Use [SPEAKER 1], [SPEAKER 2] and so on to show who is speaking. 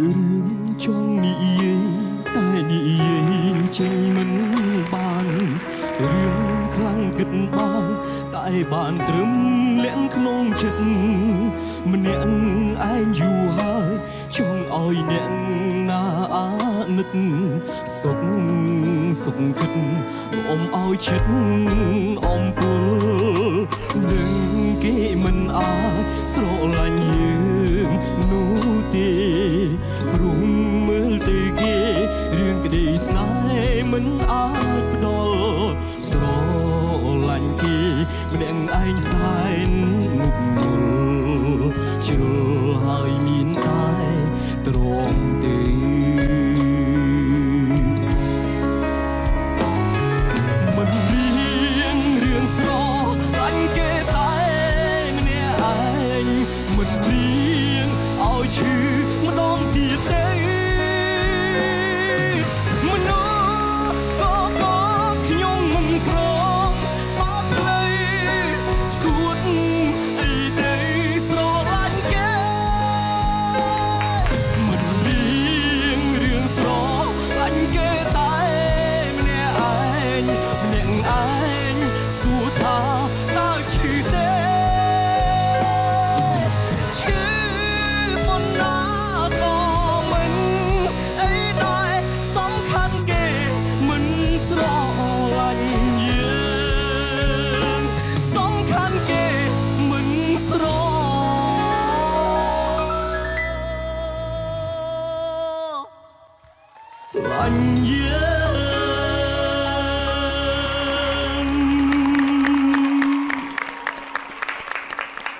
[SPEAKER 1] រឿងចង់និយាយតែនិយាយចេញមិនបានរឿងខ្លាំងគិតបានតែបានត្រឹមលាក់ក្នុងចិត្តម្នាក់ឯងយូរហើយចង់ឲ្យអ្នកណាអាណិតសុខសុខគិតអមឲ្យចិត្តអំពុល ស្នេហ៍មិនអាចផ្ដល់ស្រឡាញ់គេម្នាក់ឯងសែនមុខមលជ្រុលហើយមានតែទ្រមទេមិនមានរឿងស្រឡាញ់គេតែម្នាក់ឯងមិនមានឲ្យឈឺ ឯងសួរថាតើឈឺទេឈឺប៉ុណ្ណាក៏មិនអីដែរសំខាន់គេមិនស្រឡាញ់យើងសំខាន់គេមិនស្រឡាញ់យើង